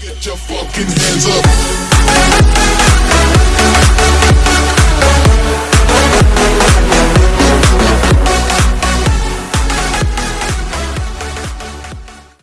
Get your fucking hands up.